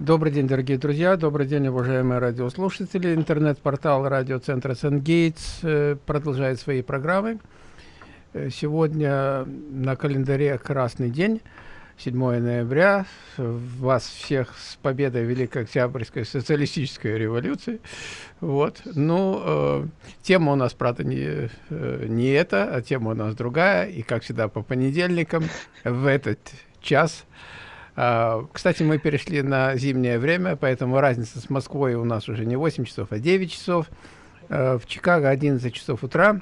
Добрый день, дорогие друзья, добрый день, уважаемые радиослушатели. Интернет-портал радиоцентра Сен-Гейтс э, продолжает свои программы. Э, сегодня на календаре красный день, 7 ноября. Вас всех с победой Великой Октябрьской социалистической революции. Вот. Ну, э, тема у нас, правда, не, э, не эта, а тема у нас другая. И, как всегда, по понедельникам в этот час кстати, мы перешли на зимнее время, поэтому разница с Москвой у нас уже не 8 часов, а 9 часов. А, в Чикаго 11 часов утра.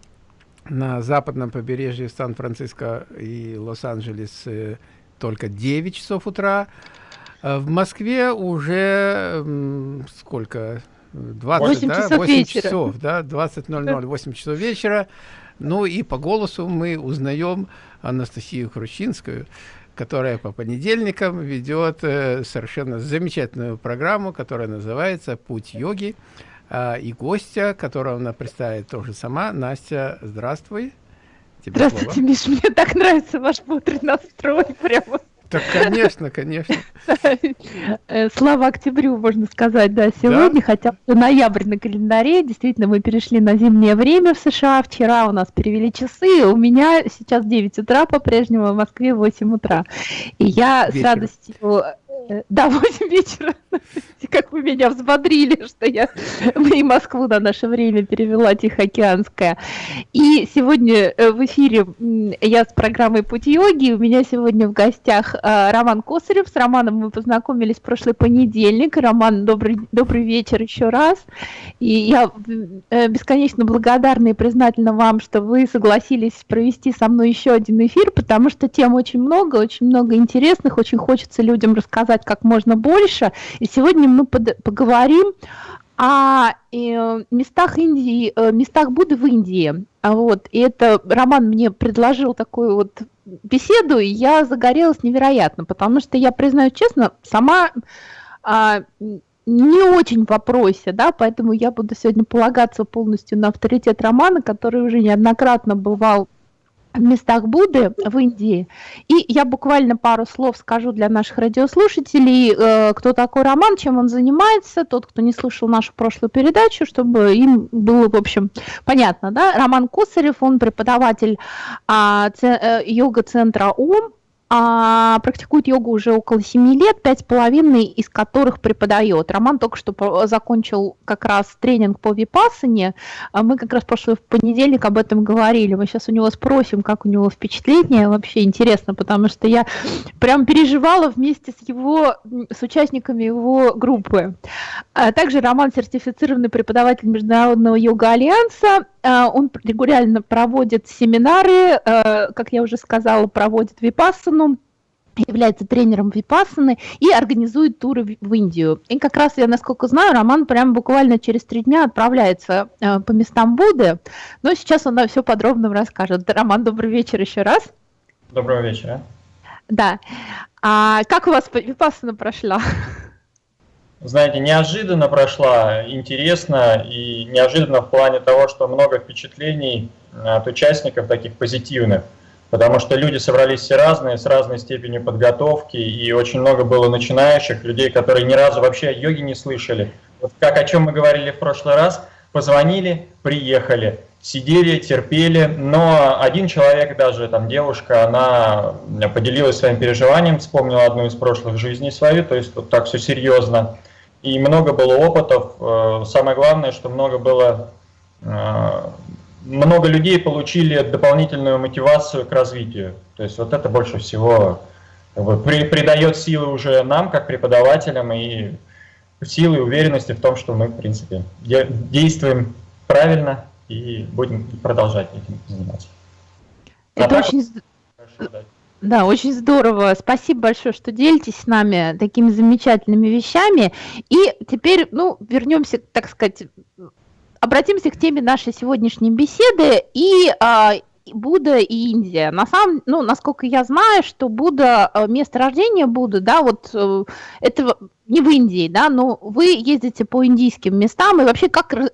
На западном побережье Сан-Франциско и Лос-Анджелес э, только 9 часов утра. А в Москве уже сколько? 20, 8 да? часов 8 вечера. часов, да, 20.00, 8 часов вечера. Ну и по голосу мы узнаем Анастасию Кручинскую, которая по понедельникам ведет э, совершенно замечательную программу, которая называется «Путь йоги». А, и гостя, которого она представит тоже сама. Настя, здравствуй. Тебе Здравствуйте, слово. Миш, мне так нравится ваш бодрый настрой. Прямо так, конечно, конечно. Э, слава октябрю, можно сказать, да, сегодня, да? хотя ноябрь на календаре, действительно, мы перешли на зимнее время в США, вчера у нас перевели часы, у меня сейчас 9 утра по-прежнему, в Москве 8 утра. И я Вечер. с радостью Э, да, 8 вечера. Как вы меня взбодрили, что я и Москву на наше время перевела Тихоокеанская. И сегодня э, в эфире я с программой «Путь йоги». У меня сегодня в гостях э, Роман Косарев. С Романом мы познакомились в прошлый понедельник. Роман, добрый, добрый вечер еще раз. И я бесконечно благодарна и признательна вам, что вы согласились провести со мной еще один эфир, потому что тем очень много, очень много интересных, очень хочется людям рассказать как можно больше. И сегодня мы поговорим о э, местах Индии, э, местах Будды в Индии. А вот, и это Роман мне предложил такую вот беседу, и я загорелась невероятно, потому что я признаю честно, сама а, не очень в вопросе, да, поэтому я буду сегодня полагаться полностью на авторитет Романа, который уже неоднократно бывал в местах Будды в Индии. И я буквально пару слов скажу для наших радиослушателей, э, кто такой Роман, чем он занимается, тот, кто не слышал нашу прошлую передачу, чтобы им было, в общем, понятно. Да? Роман Косарев, он преподаватель а, э, йога-центра ОМ, а, практикует йогу уже около 7 лет, пять с половиной из которых преподает. Роман только что закончил как раз тренинг по випассане. А мы как раз прошлый понедельник об этом говорили. Мы сейчас у него спросим, как у него впечатление. Вообще интересно, потому что я прям переживала вместе с его, с участниками его группы. А также Роман сертифицированный преподаватель Международного йога-альянса. А, он регулярно проводит семинары, как я уже сказала, проводит випассану является тренером Випассаны и организует туры в Индию. И как раз я, насколько знаю, Роман прямо буквально через три дня отправляется э, по местам Будды, но сейчас он нам все подробно расскажет. Роман, добрый вечер еще раз. Доброго вечера. Да. А как у вас Випассана прошла? Знаете, неожиданно прошла, интересно и неожиданно в плане того, что много впечатлений от участников таких позитивных – потому что люди собрались все разные, с разной степенью подготовки, и очень много было начинающих, людей, которые ни разу вообще о йоге не слышали. Вот как о чем мы говорили в прошлый раз, позвонили, приехали, сидели, терпели, но один человек, даже там девушка, она поделилась своим переживанием, вспомнила одну из прошлых жизней свою, то есть вот так все серьезно. И много было опытов, э, самое главное, что много было э, много людей получили дополнительную мотивацию к развитию. То есть вот это больше всего как бы, при, придает силы уже нам, как преподавателям, и силы и уверенности в том, что мы, в принципе, де действуем правильно и будем продолжать этим заниматься. Это а очень... Хорошо, да. Очень здорово. Спасибо большое, что делитесь с нами такими замечательными вещами. И теперь, ну, вернемся, так сказать, обратимся к теме нашей сегодняшней беседы и а, Будда и Индия. На самом, ну, насколько я знаю, что Будда, э, место рождения Будды, да, вот э, это не в Индии, да, но вы ездите по индийским местам, и вообще как э,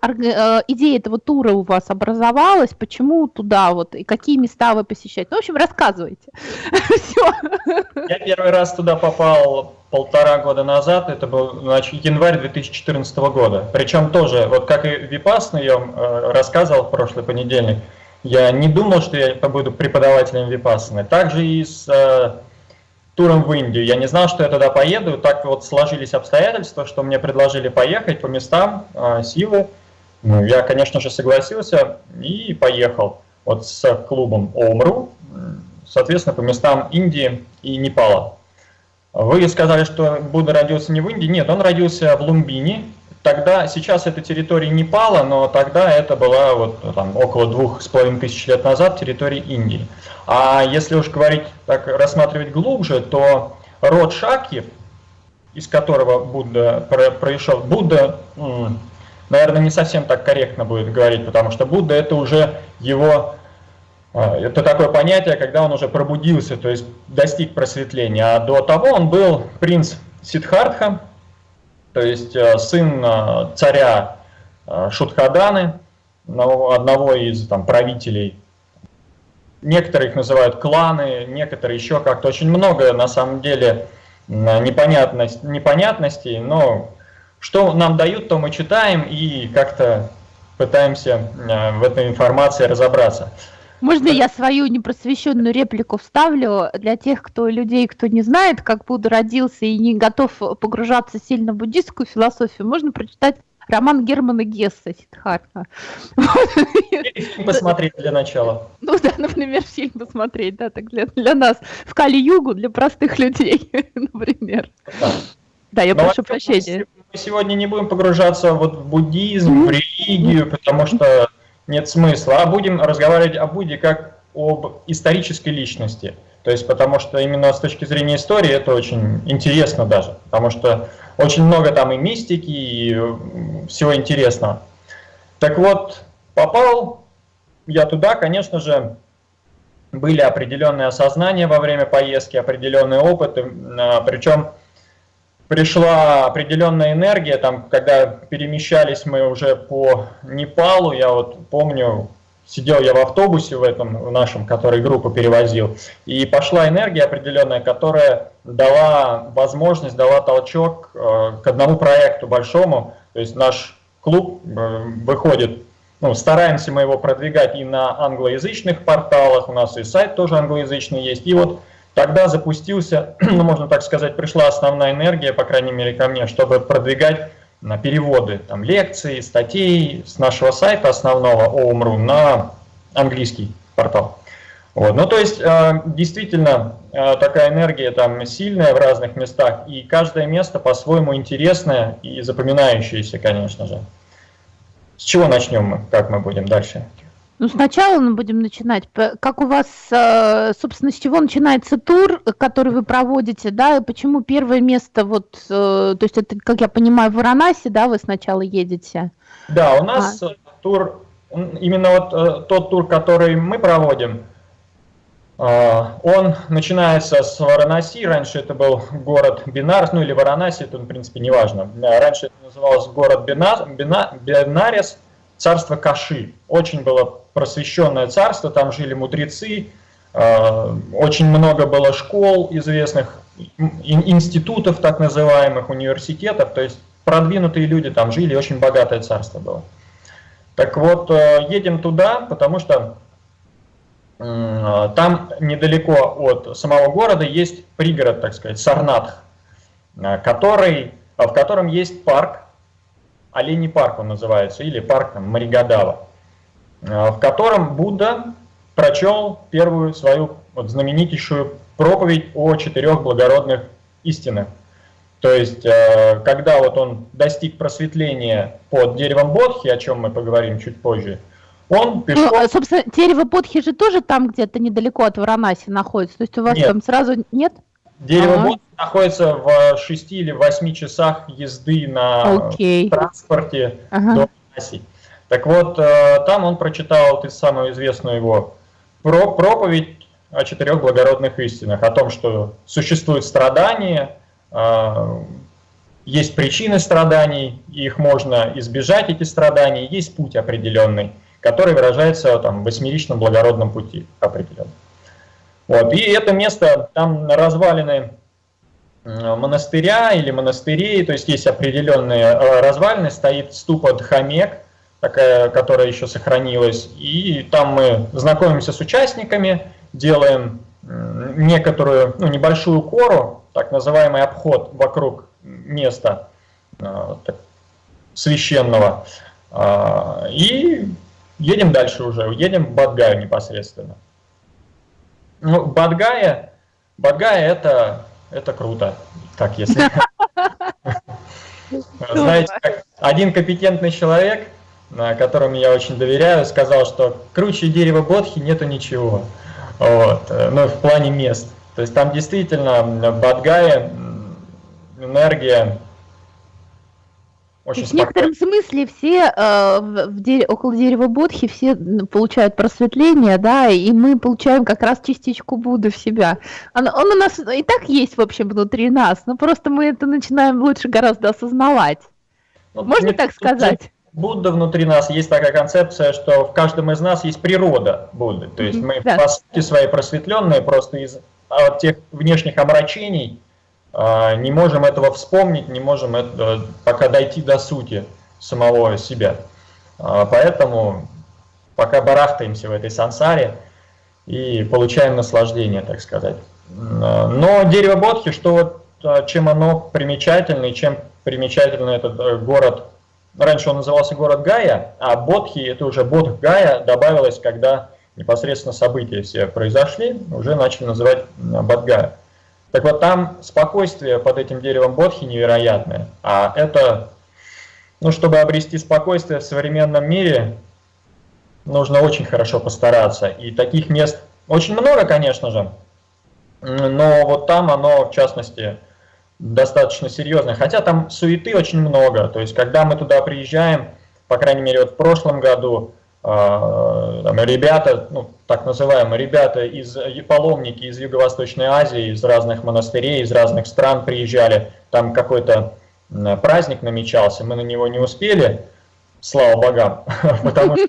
идея этого тура у вас образовалась, почему туда вот, и какие места вы посещаете? Ну, в общем, рассказывайте. Я первый раз туда попал полтора года назад, это был значит, январь 2014 года. Причем тоже, вот как и Випасна я вам э, рассказывал в прошлый понедельник, я не думал, что я буду преподавателем Випассаны. Также и с э, туром в Индию. Я не знал, что я туда поеду. Так вот сложились обстоятельства, что мне предложили поехать по местам э, силы. Ну, я, конечно же, согласился и поехал вот с клубом ОМРУ, соответственно, по местам Индии и Непала. Вы сказали, что Будда родился не в Индии. Нет, он родился в Лумбине, Тогда, сейчас это территория Непала, но тогда это была вот там, около двух с половиной тысяч лет назад территория Индии. А если уж говорить, так рассматривать глубже, то род Шаки, из которого Будда пришел, Будда, наверное, не совсем так корректно будет говорить, потому что Будда это уже его, а, это такое понятие, когда он уже пробудился, то есть достиг просветления. А до того он был принц Сиддхартха, то есть э, сын э, царя э, Шутхаданы, одного из там, правителей. Некоторые их называют кланы, некоторые еще как-то. Очень много на самом деле непонятность, непонятностей, но что нам дают, то мы читаем и как-то пытаемся в этой информации разобраться. Можно я свою непросвещенную реплику вставлю для тех, кто людей, кто не знает, как Будда родился и не готов погружаться сильно в буддийскую философию, можно прочитать роман Германа Гесса «Сиддхартха». Фильм посмотреть для начала. Ну да, например, фильм посмотреть, да, так для, для нас. В Кали-Югу для простых людей, например. Да, да я Но прошу прощения. Мы сегодня не будем погружаться вот в буддизм, в религию, потому что нет смысла, а будем разговаривать о Будде как об исторической личности. То есть, потому что именно с точки зрения истории это очень интересно даже, потому что очень много там и мистики, и всего интересного. Так вот, попал я туда, конечно же, были определенные осознания во время поездки, определенные опыты, а, причем пришла определенная энергия, там, когда перемещались мы уже по Непалу, я вот помню, сидел я в автобусе в этом в нашем, который группу перевозил, и пошла энергия определенная, которая дала возможность, дала толчок э, к одному проекту большому, то есть наш клуб э, выходит, ну, стараемся мы его продвигать и на англоязычных порталах, у нас и сайт тоже англоязычный есть, и вот Тогда запустился, ну, можно так сказать, пришла основная энергия, по крайней мере, ко мне, чтобы продвигать на переводы там, лекций, статей с нашего сайта основного OMRU на английский портал. Вот. Ну, то есть, э, действительно, э, такая энергия там сильная в разных местах, и каждое место по-своему интересное и запоминающееся, конечно же. С чего начнем мы, как мы будем дальше? Ну, сначала мы будем начинать. Как у вас, э, собственно, с чего начинается тур, который вы проводите, да, и почему первое место, вот, э, то есть это, как я понимаю, в Варанаси, да, вы сначала едете? Да, у нас а. тур, именно вот э, тот тур, который мы проводим, он начинается с Варанаси, раньше это был город Бинарс, ну или Варанаси, это в принципе не важно. Раньше это назывался город Бинар, Бинарис, царство Каши. Очень было просвещенное царство, там жили мудрецы, э, очень много было школ известных, институтов так называемых, университетов, то есть продвинутые люди там жили, очень богатое царство было. Так вот, э, едем туда, потому что там недалеко от самого города есть пригород, так сказать, Сарнатх, э, который, в котором есть парк, Оленей парк он называется, или парк там, Маригадава, в котором Будда прочел первую свою вот, знаменитейшую проповедь о четырех благородных истинах. То есть, э, когда вот он достиг просветления под деревом Бодхи, о чем мы поговорим чуть позже, он пришел... Ну, а, собственно, дерево Бодхи же тоже там где-то недалеко от Варанаси находится, то есть у вас нет. там сразу нет? Дерево ага. находится в 6 или 8 часах езды на okay. транспорте ага. до Аси. Так вот, э, там он прочитал ты самую известную его про проповедь о четырех благородных истинах, о том, что существует страдание, э, есть причины страданий, их можно избежать, эти страдания, есть путь определенный, который выражается там, в восьмеричном благородном пути определенном. Вот. И это место, там развалины монастыря или монастырей, то есть есть определенные э, развалины, стоит ступа Дхамек, такая, которая еще сохранилась, и там мы знакомимся с участниками, делаем некоторую, ну, небольшую кору, так называемый обход вокруг места э, священного, э, и едем дальше уже, едем в Бадгаю непосредственно. Ну, Бадгая, Бадгая это, это круто, как если... Знаете, один компетентный человек, которому я очень доверяю, сказал, что круче дерева Бодхи нету ничего. Вот, ну, в плане мест. То есть там действительно в Бадгае энергия очень в некотором смысле все э, в дере, около дерева Бодхи все получают просветление, да, и мы получаем как раз частичку Будды в себя. Он, он у нас и так есть, в общем, внутри нас, но просто мы это начинаем лучше гораздо осознавать. Ну, Можно так сказать? Будда внутри нас, есть такая концепция, что в каждом из нас есть природа Будды. То есть мы да. по сути своей просветленные просто из от тех внешних омрачений, а, не можем этого вспомнить, не можем это, пока дойти до сути самого себя. А, поэтому пока барахтаемся в этой сансаре и получаем наслаждение, так сказать. А, но дерево Бодхи, что вот, чем оно примечательно и чем примечательно этот э, город, раньше он назывался город Гая, а Бодхи, это уже Бодх Гая, добавилось, когда непосредственно события все произошли, уже начали называть Бадгая. Так вот, там спокойствие под этим деревом Бодхи невероятное. А это, ну, чтобы обрести спокойствие в современном мире, нужно очень хорошо постараться. И таких мест очень много, конечно же, но вот там оно, в частности, достаточно серьезное. Хотя там суеты очень много. То есть, когда мы туда приезжаем, по крайней мере, вот в прошлом году, а, там, ребята, ну, так называемые ребята из паломники из Юго-Восточной Азии, из разных монастырей, из разных стран приезжали, там какой-то праздник намечался, мы на него не успели, слава богам, потому что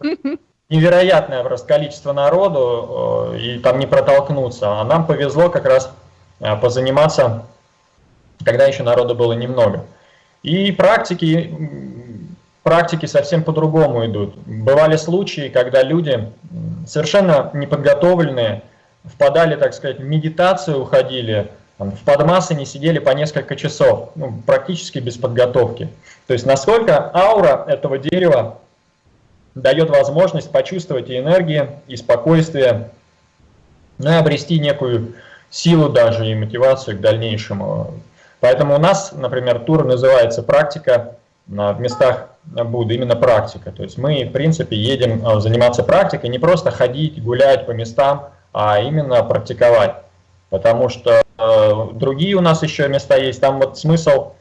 невероятное просто количество народу, э, и там не протолкнуться, а нам повезло как раз э, позаниматься, когда еще народу было немного. И практики практики совсем по-другому идут. Бывали случаи, когда люди совершенно неподготовленные впадали, так сказать, в медитацию, уходили, там, в подмасы не сидели по несколько часов, ну, практически без подготовки. То есть насколько аура этого дерева дает возможность почувствовать и энергии, и спокойствие, ну и обрести некую силу даже и мотивацию к дальнейшему. Поэтому у нас, например, тур называется «Практика в местах Будды, именно практика. То есть мы, в принципе, едем а, заниматься практикой, не просто ходить, гулять по местам, а именно практиковать. Потому что э, другие у нас еще места есть. Там вот смысл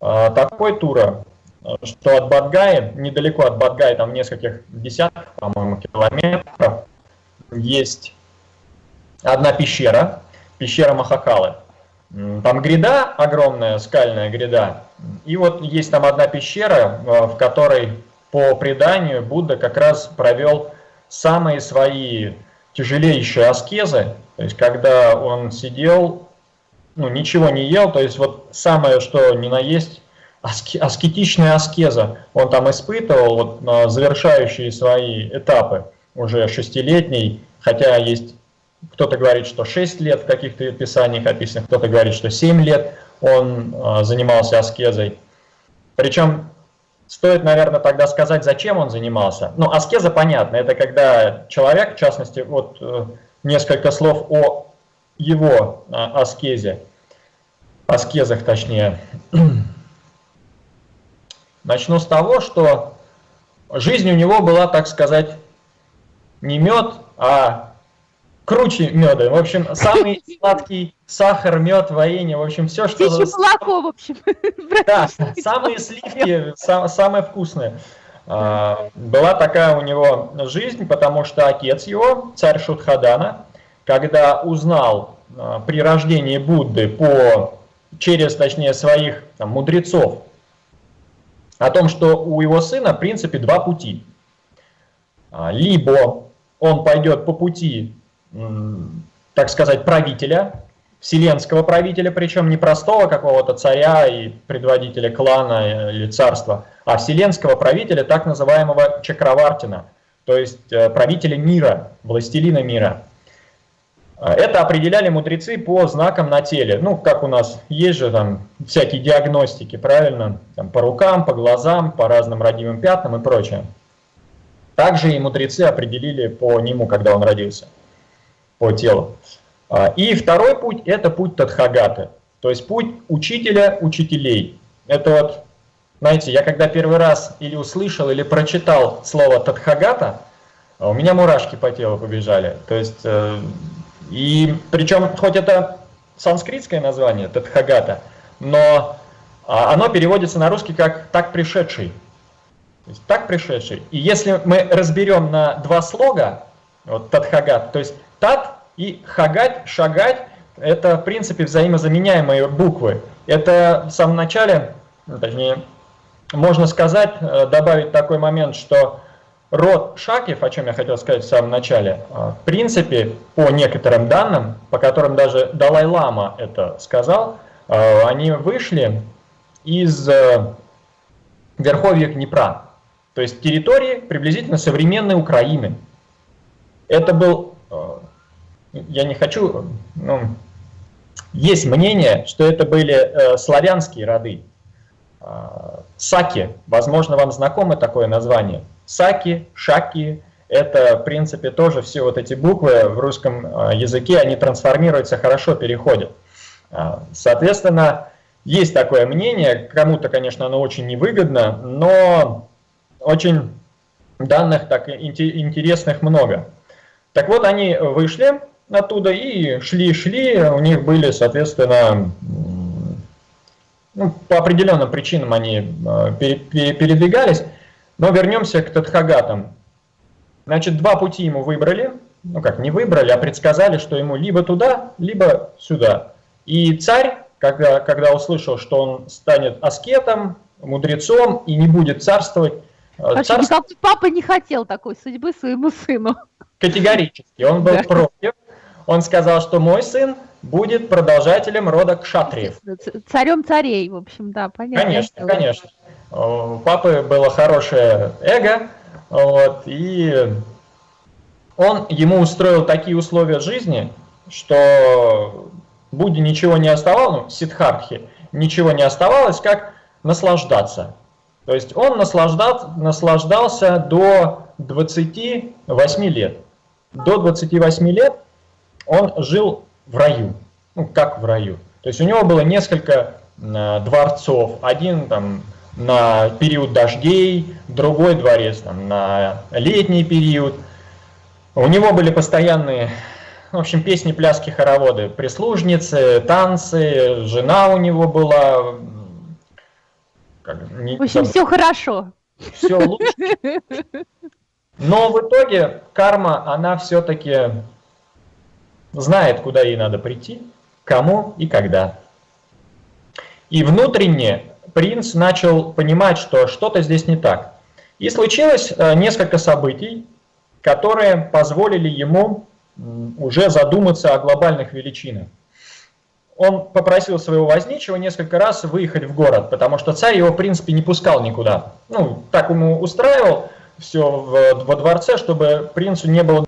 э, такой тура, что от Бадгаи, недалеко от Бадгаи, там нескольких десятков, по-моему, километров, есть одна пещера, пещера Махакалы. Там гряда, огромная скальная гряда, и вот есть там одна пещера, э, в которой по преданию Будда как раз провел самые свои тяжелейшие аскезы, то есть когда он сидел, ну, ничего не ел, то есть вот самое, что ни на есть, аскетичная аскеза. Он там испытывал, вот завершающие свои этапы, уже шестилетний, хотя есть кто-то говорит, что 6 лет в каких-то писаниях описано, кто-то говорит, что 7 лет он э, занимался аскезой. Причем стоит, наверное, тогда сказать, зачем он занимался. Ну, аскеза понятно, это когда человек, в частности, вот э, несколько слов о его э, аскезе, аскезах точнее. Начну с того, что жизнь у него была, так сказать, не мед, а круче меда. В общем, самый сладкий сахар, мед, варенье, в общем, все, что... Птичье молоко, в общем. Да, самые сливки, самые вкусные. А, была такая у него жизнь, потому что отец его, царь Шутхадана, когда узнал а, при рождении Будды по через, точнее, своих там, мудрецов, о том, что у его сына, в принципе, два пути. А, либо он пойдет по пути, так сказать, правителя, вселенского правителя, причем не простого какого-то царя и предводителя клана или царства, а вселенского правителя, так называемого Чакравартина, то есть э, правителя мира, властелина мира. А, это определяли мудрецы по знакам на теле. Ну, как у нас есть же там всякие диагностики, правильно? Там, по рукам, по глазам, по разным родимым пятнам и прочее. Также и мудрецы определили по нему, когда он родился, по телу. А, и второй путь – это путь Тадхагаты, то есть путь учителя учителей. Это вот, знаете, я когда первый раз или услышал, или прочитал слово Тадхагата, у меня мурашки по телу побежали. То есть, э, и причем, хоть это санскритское название, Тадхагата, но а, оно переводится на русский как «так пришедший». То есть так пришедший. И если мы разберем на два слога, вот Тадхагат, то есть Тат и Хагать, Шагать, это в принципе взаимозаменяемые буквы. Это в самом начале, ну, точнее, можно сказать, э, добавить такой момент, что род Шакев, о чем я хотел сказать в самом начале, э, в принципе, по некоторым данным, по которым даже Далай-Лама это сказал, э, они вышли из верховья Днепра. То есть территории приблизительно современной Украины. Это был, я не хочу, ну, есть мнение, что это были э, славянские роды. Э, саки, возможно, вам знакомо такое название. Саки, шаки, это, в принципе, тоже все вот эти буквы в русском языке, они трансформируются, хорошо переходят. Соответственно, есть такое мнение, кому-то, конечно, оно очень невыгодно, но очень данных так интересных много. Так вот, они вышли оттуда и шли-шли, у них были, соответственно, ну, по определенным причинам они э, передвигались, но вернемся к Тадхагатам. Значит, два пути ему выбрали, ну как, не выбрали, а предсказали, что ему либо туда, либо сюда. И царь, когда, когда услышал, что он станет аскетом, мудрецом и не будет царствовать, Вообще, Царств... никакой папа не хотел такой судьбы своему сыну. Категорически. Он был да. против. Он сказал, что мой сын будет продолжателем рода кшатриев. Царем царей, в общем, да, понятно. Конечно, конечно. У папы было хорошее эго, вот, и он ему устроил такие условия жизни, что Будде ничего не оставалось, ну, Сидхартхи, ничего не оставалось, как наслаждаться. То есть он наслаждал, наслаждался до 28 лет. До 28 лет он жил в раю. Ну, как в раю. То есть у него было несколько э, дворцов. Один там на период дождей, другой дворец там, на летний период. У него были постоянные, в общем, песни, пляски, хороводы, прислужницы, танцы, жена у него была, как, не, в общем, там, все хорошо. Все лучше. Но в итоге карма, она все-таки знает, куда ей надо прийти, кому и когда. И внутренне принц начал понимать, что что-то здесь не так. И случилось э, несколько событий, которые позволили ему уже задуматься о глобальных величинах он попросил своего возничего несколько раз выехать в город, потому что царь его, в принципе, не пускал никуда. Ну, так ему устраивал все во дворце, чтобы принцу не было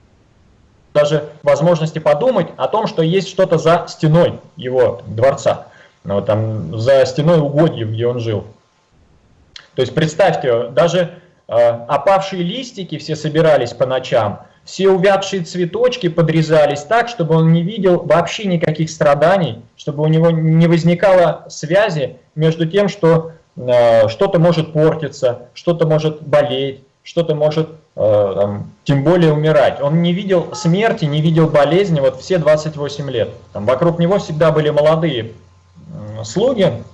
даже возможности подумать о том, что есть что-то за стеной его дворца, ну, там, за стеной угодьев, где он жил. То есть представьте, даже э, опавшие листики все собирались по ночам, все увядшие цветочки подрезались так, чтобы он не видел вообще никаких страданий, чтобы у него не возникало связи между тем, что э, что-то может портиться, что-то может болеть, что-то может там, тем более умирать. Он не видел смерти, не видел болезни вот все 28 лет. Там вокруг него всегда были молодые э, слуги,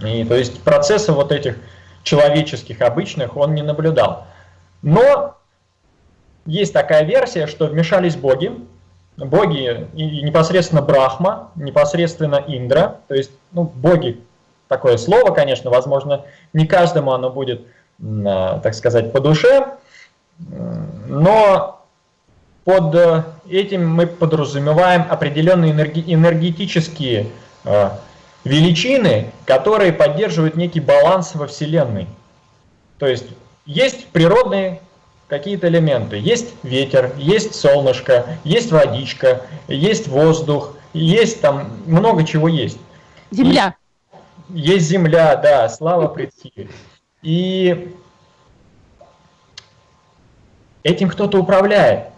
и то есть процессы вот этих человеческих, обычных он не наблюдал. Но есть такая версия, что вмешались боги, боги и непосредственно Брахма, непосредственно Индра, то есть ну, боги, такое слово, конечно, возможно, не каждому оно будет, так сказать, по душе, но под э, этим мы подразумеваем определенные энергетические э, величины, которые поддерживают некий баланс во Вселенной. То есть есть природные какие-то элементы. Есть ветер, есть солнышко, есть водичка, есть воздух, есть там много чего есть. Земля. И есть земля, да, слава предки. И этим кто-то управляет.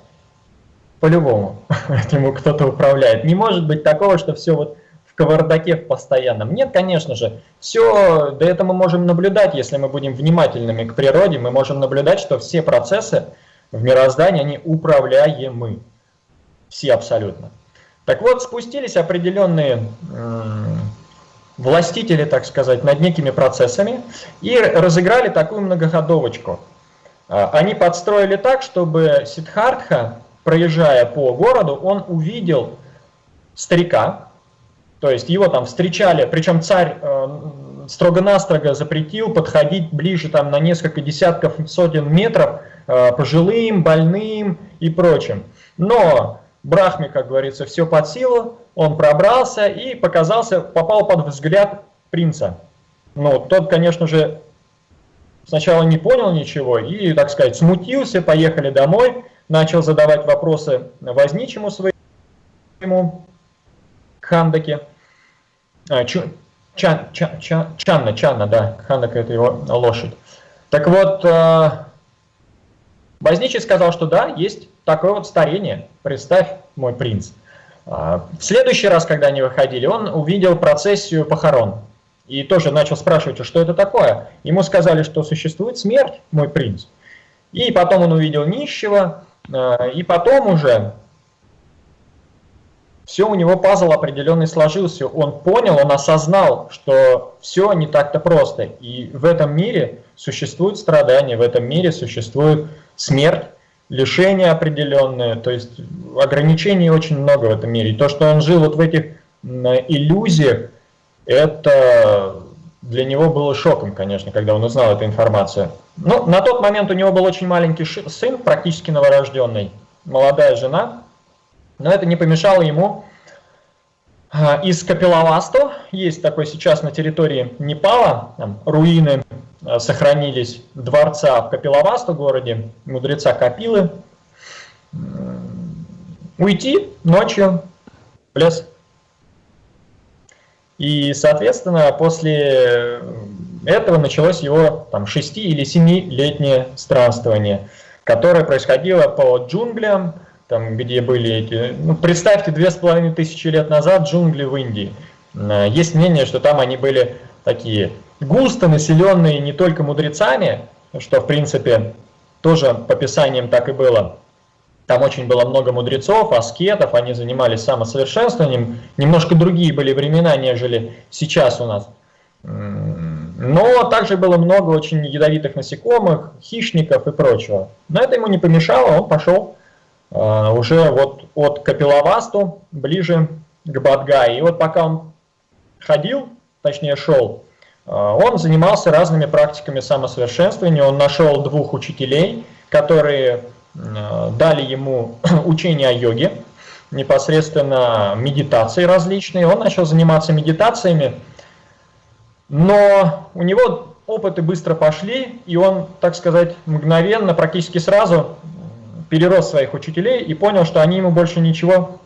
По-любому этим кто-то управляет. Не может быть такого, что все вот кавардаке в постоянном. Нет, конечно же, все, да это мы можем наблюдать, если мы будем внимательными к природе, мы можем наблюдать, что все процессы в мироздании, они управляемы. Все абсолютно. Так вот, спустились определенные властители, так сказать, над некими процессами и разыграли такую многоходовочку. А, они подстроили так, чтобы Сидхартха, проезжая по городу, он увидел старика, то есть его там встречали, причем царь э, строго-настрого запретил подходить ближе там на несколько десятков, сотен метров э, пожилым, больным и прочим. Но Брахме, как говорится, все под силу, он пробрался и показался, попал под взгляд принца. Ну, тот, конечно же, сначала не понял ничего и, так сказать, смутился, поехали домой, начал задавать вопросы возничему своему, Хандаке. А, чан, чан, чан, Чанна, Чанна, да, Хандака это его лошадь. Так вот, э, Возничий сказал, что да, есть такое вот старение, представь, мой принц. А, в следующий раз, когда они выходили, он увидел процессию похорон. И тоже начал спрашивать, что это такое. Ему сказали, что существует смерть, мой принц. И потом он увидел нищего, э, и потом уже все у него пазл определенный сложился, он понял, он осознал, что все не так-то просто. И в этом мире существует страдания, в этом мире существует смерть, лишение определенное, то есть ограничений очень много в этом мире. И то, что он жил вот в этих иллюзиях, это для него было шоком, конечно, когда он узнал эту информацию. Но на тот момент у него был очень маленький сын, практически новорожденный, молодая жена, но это не помешало ему а, из Капилавасту, есть такой сейчас на территории Непала, там, руины а, сохранились дворца в Капилавасту городе, мудреца Капилы, уйти ночью в лес. И, соответственно, после этого началось его там 6 или 7-летнее странствование, которое происходило по джунглям, там, где были эти... Ну, представьте, две с половиной тысячи лет назад джунгли в Индии. Э, есть мнение, что там они были такие густо населенные не только мудрецами, что, в принципе, тоже по писаниям так и было. Там очень было много мудрецов, аскетов, они занимались самосовершенствованием. Немножко другие были времена, нежели сейчас у нас. Но также было много очень ядовитых насекомых, хищников и прочего. Но это ему не помешало, он пошел а, уже вот от Капилавасту ближе к Бадгае. И вот пока он ходил, точнее шел, а, он занимался разными практиками самосовершенствования. Он нашел двух учителей, которые дали ему учение о йоге, непосредственно медитации различные. Он начал заниматься медитациями, но у него опыты быстро пошли, и он, так сказать, мгновенно, практически сразу перерос своих учителей и понял, что они ему больше ничего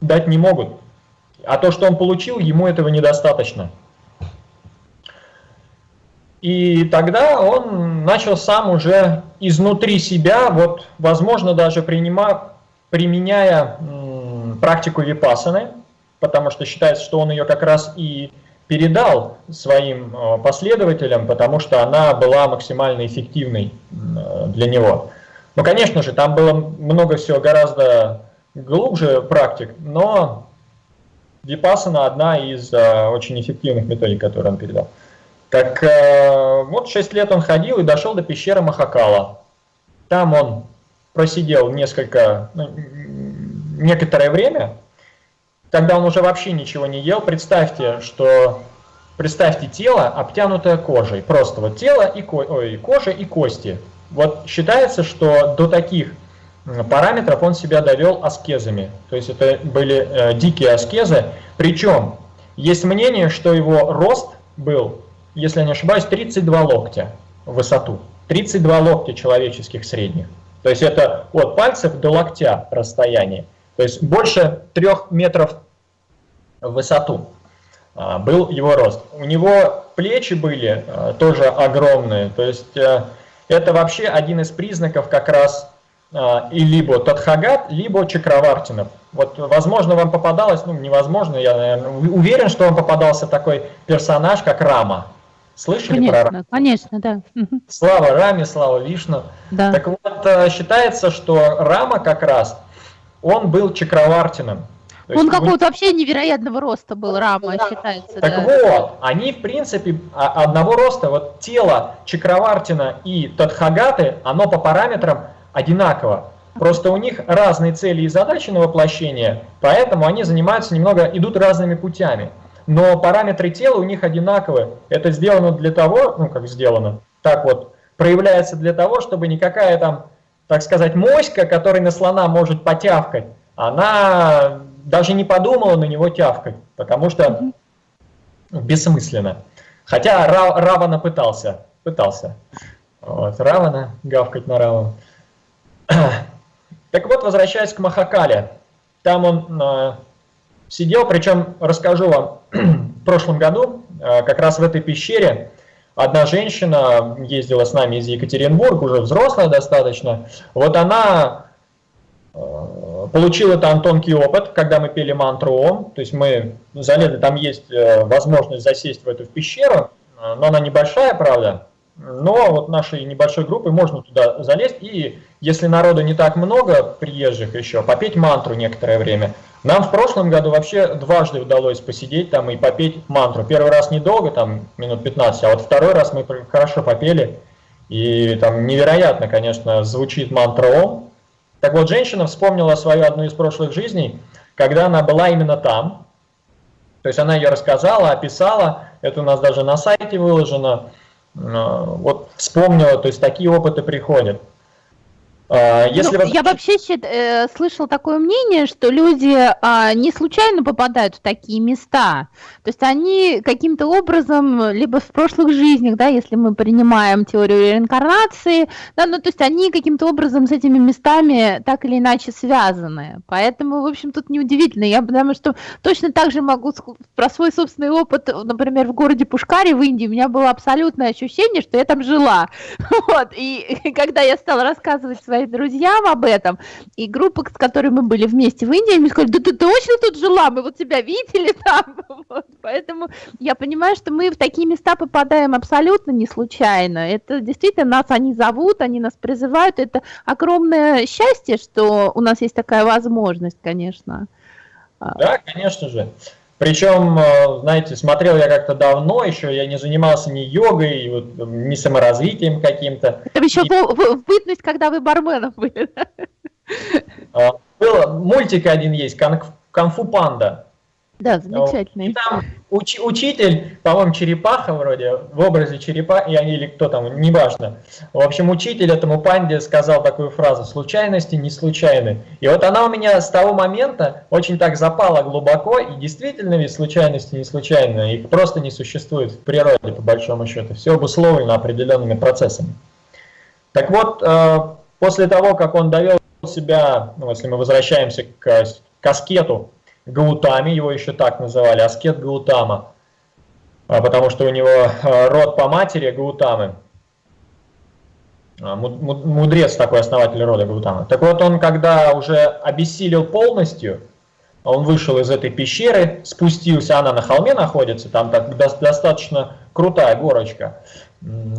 дать не могут. А то, что он получил, ему этого недостаточно. И тогда он начал сам уже изнутри себя, вот, возможно, даже принимая, применяя практику випасаны, потому что считается, что он ее как раз и передал своим э, последователям, потому что она была максимально эффективной для него. Ну, конечно же, там было много всего гораздо глубже практик, но Випасана одна из э, очень эффективных методик, которые он передал. Так э, вот 6 лет он ходил и дошел до пещеры Махакала. Там он просидел несколько, ну, некоторое время, тогда он уже вообще ничего не ел. Представьте, что представьте тело, обтянутое кожей. Просто вот тело и, ко ой, кожа и кости. Вот считается, что до таких параметров он себя довел аскезами. То есть это были э, дикие аскезы. Причем есть мнение, что его рост был, если я не ошибаюсь, 32 локтя в высоту. 32 локтя человеческих средних. То есть это от пальцев до локтя расстояние. То есть больше трех метров в высоту а, был его рост. У него плечи были а, тоже огромные. То есть э, это вообще один из признаков как раз а, и либо Тадхагат, либо Чакравартинов. Вот, возможно, вам попадалось, ну, невозможно, я наверное, уверен, что вам попадался такой персонаж, как Рама. Слышали конечно, про Раму? Конечно, да. Слава Раме, слава Вишну. Да. Так вот, э, считается, что Рама как раз, он был Чакравартином. Он какого-то вообще невероятного роста был, Рама, да. считается. Так да. вот, они, в принципе, а, одного роста, вот тело Чакравартина и Тадхагаты, оно по параметрам одинаково. Просто у них разные цели и задачи на воплощение, поэтому они занимаются немного, идут разными путями. Но параметры тела у них одинаковые. Это сделано для того, ну как сделано, так вот, проявляется для того, чтобы никакая там, так сказать, моська, которая на слона может потявкать, она даже не подумала на него тявкать, потому что бессмысленно. Хотя Равана пытался, пытался. Вот, Равана, гавкать на Равана. Так вот, возвращаясь к Махакале, там он э, сидел, причем расскажу вам, в прошлом году, э, как раз в этой пещере, одна женщина ездила с нами из Екатеринбурга, уже взрослая достаточно, вот она э, получила там тонкий опыт, когда мы пели мантру Ом, то есть мы залезли, там есть э, возможность засесть в эту пещеру, но она небольшая, правда, но вот нашей небольшой группой можно туда залезть, и если народу не так много приезжих еще, попеть мантру некоторое время. Нам в прошлом году вообще дважды удалось посидеть там и попеть мантру. Первый раз недолго, там минут 15, а вот второй раз мы хорошо попели, и там невероятно, конечно, звучит мантра Ом. Так вот, женщина вспомнила свою одну из прошлых жизней, когда она была именно там, то есть она ее рассказала, описала, это у нас даже на сайте выложено, Э, вот вспомнила, то есть такие опыты приходят. А, если ну, Я вообще э, слышал такое мнение, что люди э, не случайно попадают в такие места. То есть они каким-то образом, либо в прошлых жизнях, да, если мы принимаем теорию реинкарнации, да, ну то есть они каким-то образом с этими местами так или иначе связаны. Поэтому, в общем, тут неудивительно. Я потому что точно так же могу про свой собственный опыт, например, в городе Пушкаре в Индии, у меня было абсолютное ощущение, что я там жила. Вот. И когда я стала рассказывать свои своим друзьям об этом, и группа, с которой мы были вместе в Индии, они сказали, да ты точно тут жила, мы вот тебя видели там. Вот. Поэтому я понимаю, что мы в такие места попадаем абсолютно не случайно. Это действительно нас они зовут, они нас призывают. Это огромное счастье, что у нас есть такая возможность, конечно. Да, конечно же. Причем, э, знаете, смотрел я как-то давно, еще я не занимался ни йогой, вот, ни саморазвитием каким-то. Это еще и... в, бытность, когда вы барменом были. А, был мультик один есть, «Конфу панда». Да, замечательный. И там уч, учитель, по-моему, черепаха вроде, в образе черепахи, или кто там, неважно. В общем, учитель этому панде сказал такую фразу «случайности не случайны». И вот она у меня с того момента очень так запала глубоко, и действительно ведь случайности не случайны, их просто не существует в природе, по большому счету. Все обусловлено определенными процессами. Так вот, э, после того, как он довел себя, ну, если мы возвращаемся к каскету, Гаутами, его еще так называли, аскет Гаутама, а, потому что у него а, род по матери Гаутамы, а, мудрец такой, основатель рода Гаутамы. Так вот он, когда уже обессилел полностью, он вышел из этой пещеры, спустился, она на холме находится, там так достаточно крутая горочка,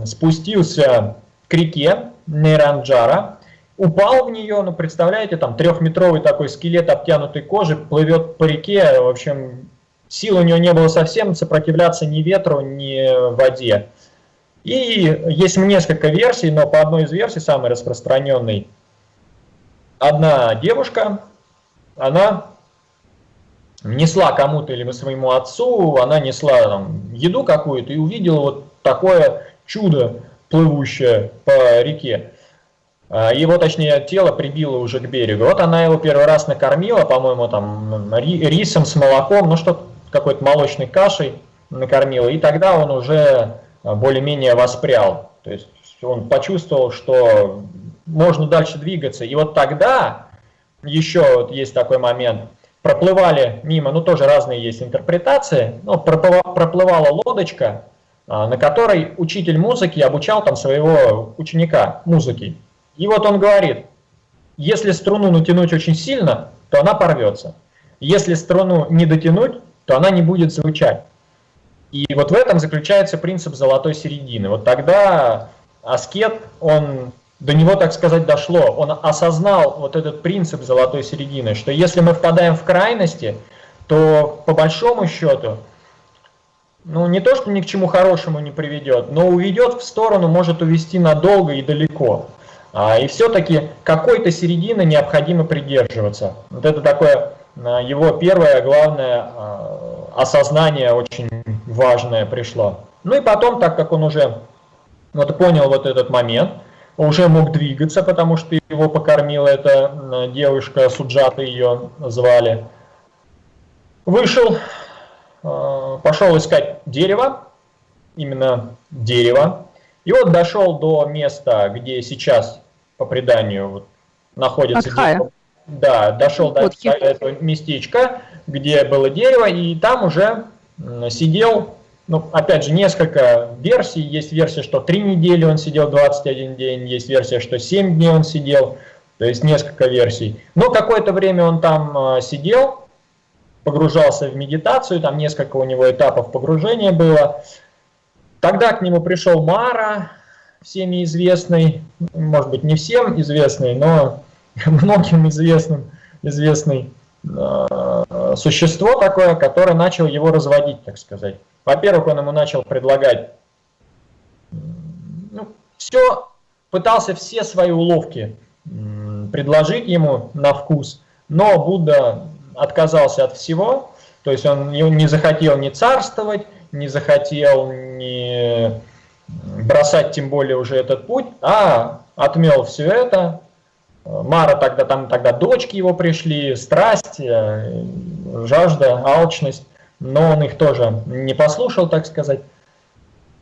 спустился к реке Нейранджара, упал в нее, ну, представляете, там трехметровый такой скелет обтянутой кожи плывет по реке, в общем, сил у него не было совсем сопротивляться ни ветру, ни воде. И есть несколько версий, но по одной из версий, самой распространенной, одна девушка она несла кому-то или своему отцу, она несла там, еду какую-то и увидела вот такое чудо, плывущее по реке. А, его, точнее, тело прибило уже к берегу. Вот она его первый раз накормила, по-моему, там рисом с молоком, ну что какой-то молочной кашей накормила, и тогда он уже более-менее воспрял. То есть он почувствовал, что можно дальше двигаться. И вот тогда еще вот есть такой момент, проплывали мимо, ну тоже разные есть интерпретации, ну, проплывала лодочка, а, на которой учитель музыки обучал там своего ученика музыки. И вот он говорит, если струну натянуть очень сильно, то она порвется. Если струну не дотянуть, то она не будет звучать. И вот в этом заключается принцип золотой середины. Вот тогда аскет, он до него, так сказать, дошло. Он осознал вот этот принцип золотой середины, что если мы впадаем в крайности, то по большому счету, ну не то, что ни к чему хорошему не приведет, но уведет в сторону, может увести надолго и далеко. А, и все-таки какой-то середины необходимо придерживаться. Вот это такое а, его первое, главное, а, осознание очень важное пришло. Ну и потом, так как он уже вот понял вот этот момент, уже мог двигаться, потому что его покормила эта девушка, Суджата ее звали, вышел, пошел искать дерево, именно дерево, и вот дошел до места, где сейчас по преданию вот, находится дерево. Да, дошел до этого местечка, где было дерево, и там уже сидел, ну, опять же, несколько версий. Есть версия, что три недели он сидел, 21 день, есть версия, что 7 дней он сидел, то есть несколько версий. Но какое-то время он там а, сидел, погружался в медитацию, там несколько у него этапов погружения было. Тогда к нему пришел Мара, всеми известный, может быть не всем известный, но многим известным, известный э, существо такое, которое начал его разводить, так сказать. Во-первых, он ему начал предлагать, ну, все, пытался все свои уловки предложить ему на вкус, но Будда отказался от всего, то есть он не захотел ни царствовать, не захотел ни бросать тем более уже этот путь, а отмел все это. Мара тогда, там тогда дочки его пришли, страсть, э, жажда, алчность, но он их тоже не послушал, так сказать.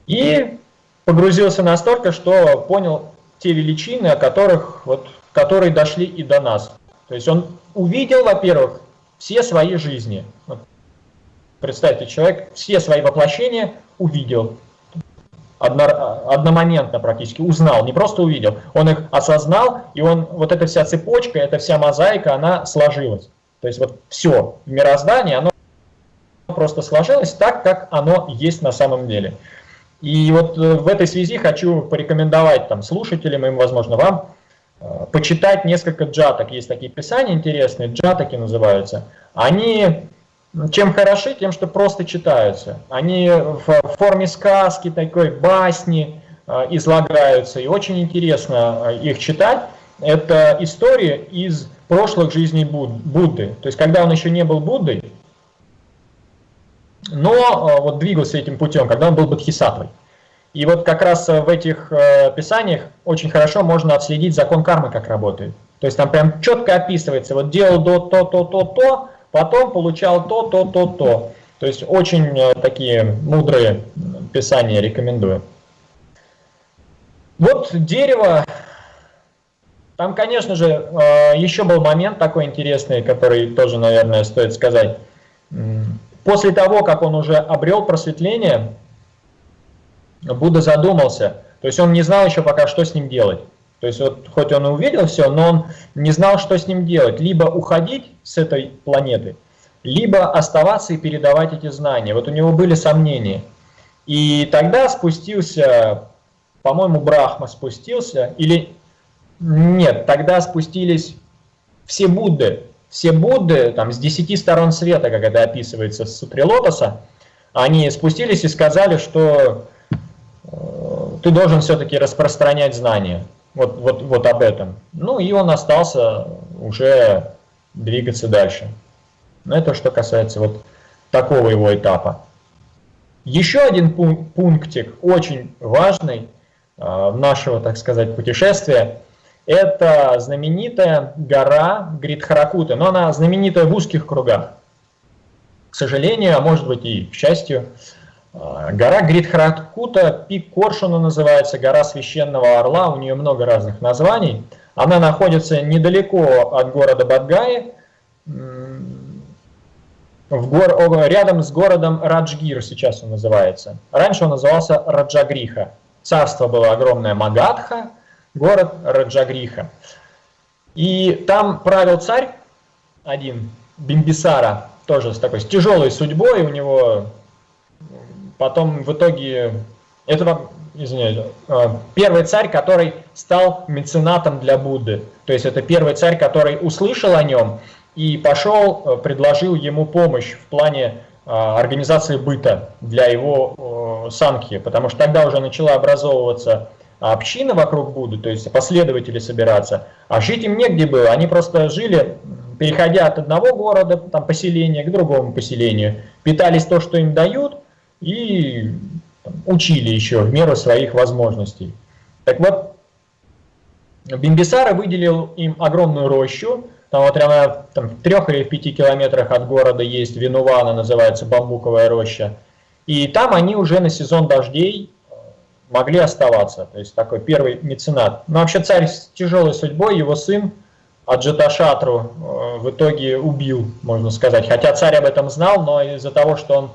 И погрузился настолько, что понял те величины, о которых, вот, которые дошли и до нас. То есть он увидел, во-первых, все свои жизни. Представьте, человек все свои воплощения увидел одно, одномоментно практически узнал, не просто увидел, он их осознал, и он, вот эта вся цепочка, эта вся мозаика, она сложилась. То есть вот все в мироздании, оно просто сложилось так, как оно есть на самом деле. И вот э, в этой связи хочу порекомендовать там, слушателям, им, возможно, вам, э, почитать несколько джаток. Есть такие писания интересные, джатаки называются. Они чем хороши? Тем, что просто читаются. Они в форме сказки, такой басни э, излагаются, и очень интересно э, их читать. Это истории из прошлых жизней Будды. То есть, когда он еще не был Буддой, но э, вот двигался этим путем, когда он был Бодхисаттвой. И вот как раз в этих писаниях очень хорошо можно отследить закон кармы, как работает. То есть там прям четко описывается, вот делал до то, то, то, то, потом получал то, то, то, то. То есть очень э, такие мудрые писания рекомендую. Вот дерево, там, конечно же, э, еще был момент такой интересный, который тоже, наверное, стоит сказать. После того, как он уже обрел просветление, Будда задумался, то есть он не знал еще пока, что с ним делать. То есть вот хоть он и увидел все, но он не знал, что с ним делать. Либо уходить с этой планеты, либо оставаться и передавать эти знания. Вот у него были сомнения. И тогда спустился, по-моему, Брахма спустился, или нет, тогда спустились все Будды. Все Будды, там, с десяти сторон света, как это описывается в Сутре Лотоса, они спустились и сказали, что э, ты должен все-таки распространять знания вот, вот, вот об этом. Ну и он остался уже двигаться дальше. Но это что касается вот такого его этапа. Еще один пунктик, очень важный э, нашего, так сказать, путешествия, это знаменитая гора Гридхаракута, но она знаменитая в узких кругах. К сожалению, а может быть и к счастью, гора Гридхаракута, пик Коршуна называется, гора священного орла, у нее много разных названий. Она находится недалеко от города Бадгаи, в гор, рядом с городом Раджгир сейчас он называется. Раньше он назывался Раджагриха. Царство было огромное Магадха, город Раджагриха. И там правил царь один, Бимбисара, тоже с такой с тяжелой судьбой. У него потом в итоге, это, извиняюсь, э, первый царь, который стал меценатом для Будды. То есть это первый царь, который услышал о нем и пошел, э, предложил ему помощь в плане э, организации быта для его санки, потому что тогда уже начала образовываться община вокруг Будды, то есть последователи собираться, а жить им негде было, они просто жили, переходя от одного города, там, поселения к другому поселению, питались то, что им дают, и учили еще в меру своих возможностей. Так вот, Бимбисара выделил им огромную рощу, там вот прямо там, в трех или в пяти километрах от города есть Винувана, называется бамбуковая роща. И там они уже на сезон дождей э, могли оставаться. То есть такой первый меценат. Но вообще царь с тяжелой судьбой, его сын Аджаташатру э, в итоге убил, можно сказать. Хотя царь об этом знал, но из-за того, что он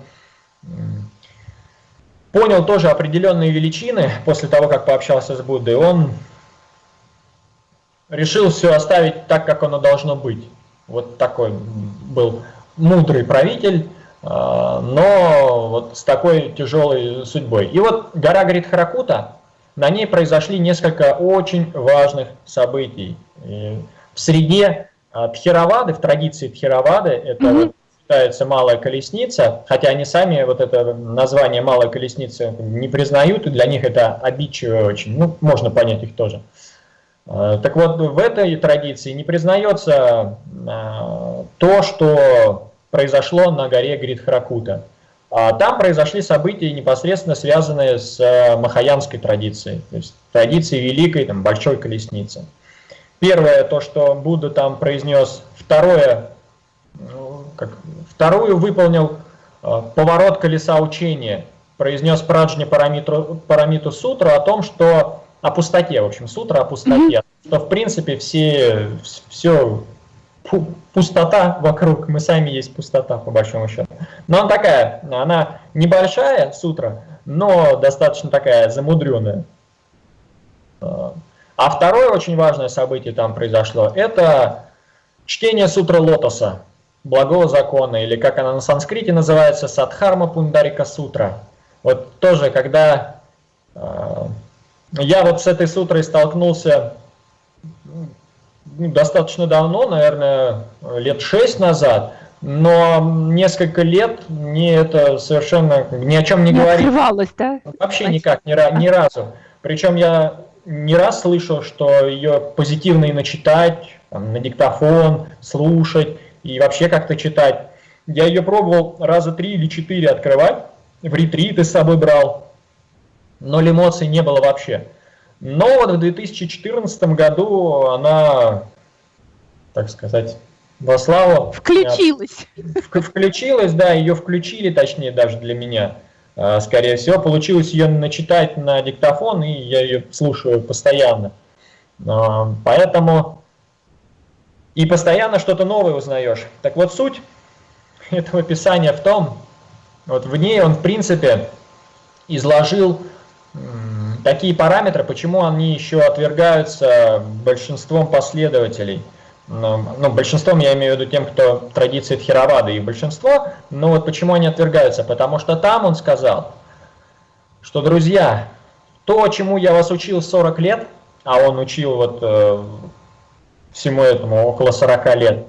понял тоже определенные величины после того, как пообщался с Буддой, он решил все оставить так, как оно должно быть. Вот такой был мудрый правитель, а, но вот с такой тяжелой судьбой. И вот гора Гридхаракута, на ней произошли несколько очень важных событий. И в среде а, Тхировады, в традиции Тхировады, это mm -hmm. Считается малая колесница, хотя они сами вот это название малая колесница не признают, и для них это обидчиво очень, ну, можно понять их тоже. Э, так вот, в этой традиции не признается э, то, что произошло на горе Гридхаракута. А там произошли события, непосредственно связанные с э, махаянской традицией, то есть традицией великой, там, большой колесницы. Первое, то, что Будда там произнес. Второе, как, вторую выполнил поворот колеса учения. Произнес Праджни Парамиту, Парамиту Сутру о том, что о пустоте, в общем, сутра о пустоте, mm -hmm. что в принципе все, все пустота вокруг, мы сами есть пустота, по большому счету. Но она такая, она небольшая сутра, но достаточно такая замудренная. А второе очень важное событие там произошло, это чтение сутры лотоса, благого закона, или как она на санскрите называется, Садхарма Пундарика Сутра. Вот тоже, когда а, я вот с этой сутрой столкнулся ну, достаточно давно, наверное, лет шесть назад, но несколько лет мне это совершенно ни о чем не, не. Открывалось, да? Вообще никак, ни, ни разу. Причем я не раз слышал, что ее позитивно и начитать, там, на диктофон, слушать и вообще как-то читать. Я ее пробовал раза три или четыре открывать, в ретриты с собой брал, ноль эмоций не было вообще. Но вот в 2014 году она, так сказать, во славу... Включилась. Включилась, да, ее включили, точнее, даже для меня, а, скорее всего. Получилось ее начитать на диктофон, и я ее слушаю постоянно. А, поэтому и постоянно что-то новое узнаешь. Так вот, суть этого писания в том, вот в ней он, в принципе, изложил такие параметры, почему они еще отвергаются большинством последователей. Ну, ну, большинством я имею в виду тем, кто традиции Тхировады и большинство, но вот почему они отвергаются? Потому что там он сказал, что, друзья, то, чему я вас учил 40 лет, а он учил вот э, всему этому около 40 лет,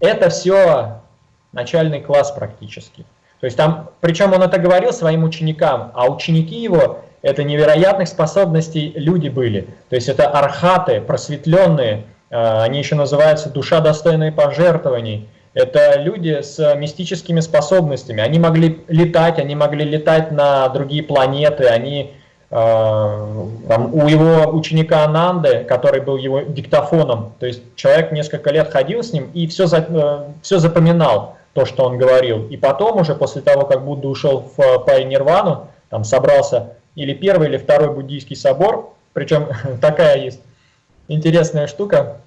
это все начальный класс практически. То есть там, причем он это говорил своим ученикам, а ученики его это невероятных способностей люди были. То есть это архаты, просветленные, они еще называются «душа достойная пожертвований». Это люди с мистическими способностями. Они могли летать, они могли летать на другие планеты, они там, у его ученика Ананды, который был его диктофоном, то есть человек несколько лет ходил с ним и все, за, все запоминал, то, что он говорил. И потом уже, после того, как Будда ушел в паринирвану, там собрался или первый, или второй буддийский собор, причем такая есть интересная штука,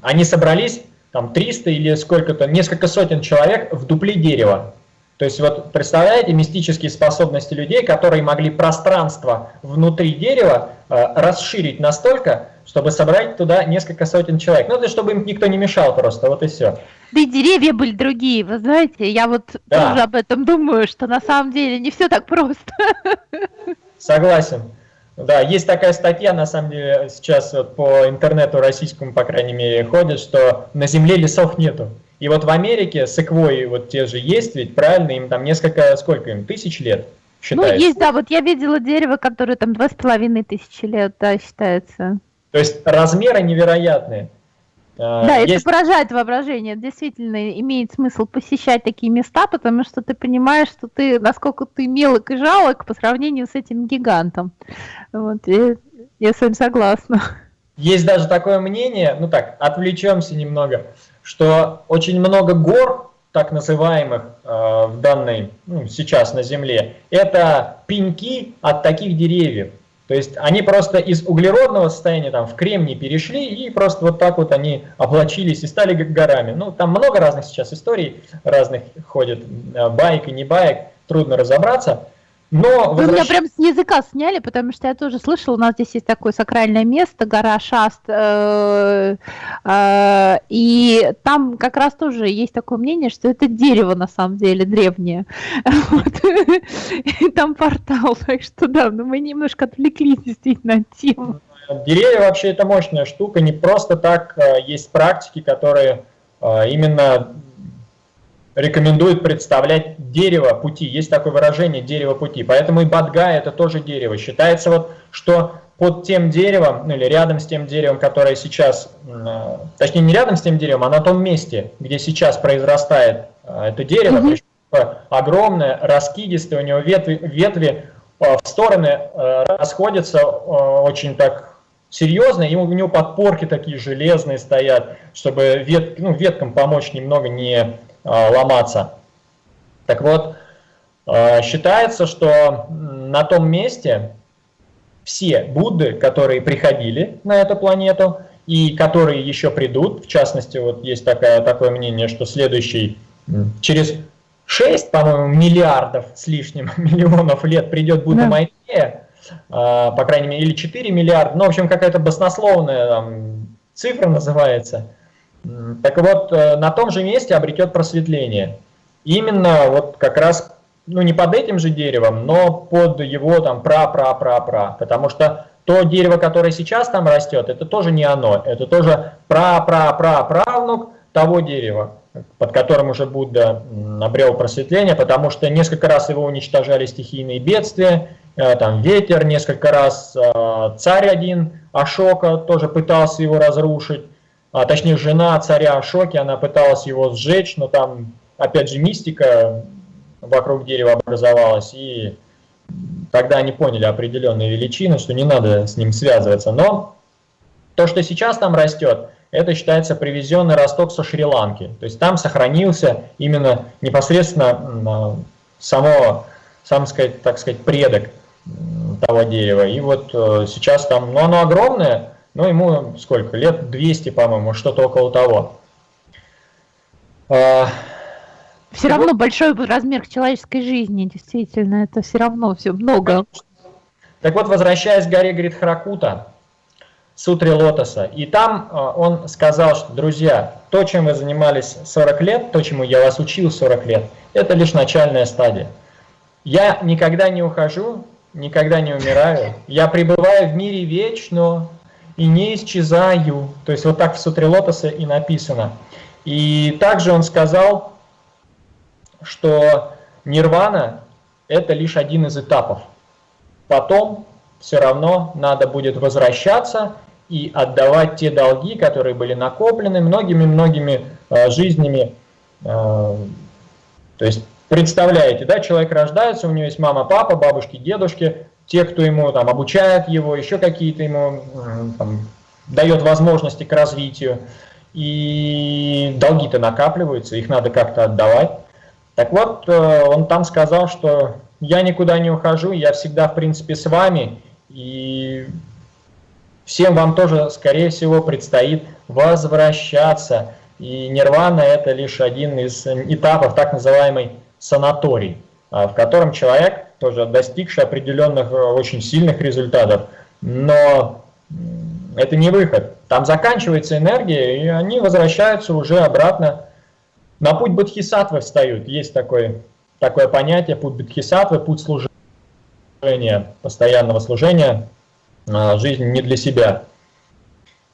они собрались, там 300 или сколько-то, несколько сотен человек в дупле дерева. То есть вот представляете мистические способности людей, которые могли пространство внутри дерева э, расширить настолько, чтобы собрать туда несколько сотен человек. Ну, это чтобы им никто не мешал просто, вот и все. Да и деревья были другие, вы знаете, я вот да. тоже об этом думаю, что на самом деле не все так просто. Согласен. Да, есть такая статья, на самом деле, сейчас вот по интернету российскому, по крайней мере, ходит, что на Земле лесов нету. И вот в Америке секвои вот те же есть, ведь правильно, им там несколько, сколько им, тысяч лет считается? Ну, есть, да, вот я видела дерево, которое там два с половиной тысячи лет, да, считается. То есть размеры невероятные. А, да, есть... это поражает воображение. Действительно, имеет смысл посещать такие места, потому что ты понимаешь, что ты, насколько ты мелок и жалок по сравнению с этим гигантом. Вот, я, я с вами согласна. Есть даже такое мнение, ну так, отвлечемся немного, что очень много гор, так называемых э, в данной, ну, сейчас на Земле, это пеньки от таких деревьев. То есть они просто из углеродного состояния там в кремний перешли и просто вот так вот они облачились и стали горами. Ну, там много разных сейчас историй, разных ходит, э, байк и не байк, трудно разобраться. Но Вы меня прям с языка сняли, потому что я тоже слышала, у нас здесь есть такое сакральное место, гора Шаст, э, э, и там как раз тоже есть такое мнение, что это дерево на самом деле древнее. И там портал, так что да, но мы немножко отвлеклись действительно от темы. Деревья вообще это мощная штука, не просто так э, есть практики, которые именно рекомендует представлять дерево пути. Есть такое выражение дерево пути. Поэтому и Бадга это тоже дерево. Считается вот, что под тем деревом, ну или рядом с тем деревом, которое сейчас, э, точнее не рядом с тем деревом, а на том месте, где сейчас произрастает э, это дерево, mm -hmm. огромное, раскидистое, у него ветви, ветви э, в стороны расходятся очень так серьезно, ему у него подпорки такие железные стоят, чтобы вет, ну, веткам помочь немного не ломаться. Так вот, э, считается, что на том месте все Будды, которые приходили на эту планету и которые еще придут, в частности, вот есть такое, такое мнение, что следующий через 6, по-моему, миллиардов с лишним миллионов лет придет Будда да. Майтея, э, по крайней мере, или 4 миллиарда, ну, в общем, какая-то баснословная там, цифра называется – так вот, э, на том же месте обретет просветление. Именно вот как раз, ну не под этим же деревом, но под его там пра-пра-пра-пра. Потому что то дерево, которое сейчас там растет, это тоже не оно. Это тоже пра-пра-пра-правнук того дерева, под которым уже Будда обрел просветление, потому что несколько раз его уничтожали стихийные бедствия, э, там ветер, несколько раз э, царь один, Ашока, тоже пытался его разрушить а, точнее жена царя Шоки, она пыталась его сжечь, но там опять же мистика вокруг дерева образовалась, и тогда они поняли определенные величины, что не надо с ним связываться. Но то, что сейчас там растет, это считается привезенный росток со Шри-Ланки. То есть там сохранился именно непосредственно само, сам сказать, так сказать, предок того дерева. И вот э, сейчас там, ну оно огромное, ну, ему сколько? Лет 200, по-моему, что-то около того. А, все равно большой размер человеческой жизни, действительно, это все равно все много. Так вот, возвращаясь к горе Гридхаракута, Сутре Лотоса, и там а, он сказал, что, друзья, то, чем вы занимались 40 лет, то, чему я вас учил 40 лет, это лишь начальная стадия. Я никогда не ухожу, никогда не умираю, я пребываю в мире вечно, и не исчезаю. То есть вот так в Сутре Лотоса и написано. И также он сказал, что нирвана – это лишь один из этапов. Потом все равно надо будет возвращаться и отдавать те долги, которые были накоплены многими-многими э, жизнями. Э, то есть, представляете, да, человек рождается, у него есть мама, папа, бабушки, дедушки, те, кто ему там обучает его, еще какие-то ему там, дает возможности к развитию. И долги-то накапливаются, их надо как-то отдавать. Так вот, э, он там сказал, что я никуда не ухожу, я всегда, в принципе, с вами, и всем вам тоже, скорее всего, предстоит возвращаться. И нирвана – это лишь один из этапов так называемой санаторий, а, в котором человек, тоже достигший определенных э, очень сильных результатов, но это не выход. Там заканчивается энергия, и они возвращаются уже обратно. На путь Бодхисаттвы встают. Есть такое, такое понятие, путь Бодхисаттвы, путь служения, постоянного служения, а, жизнь не для себя.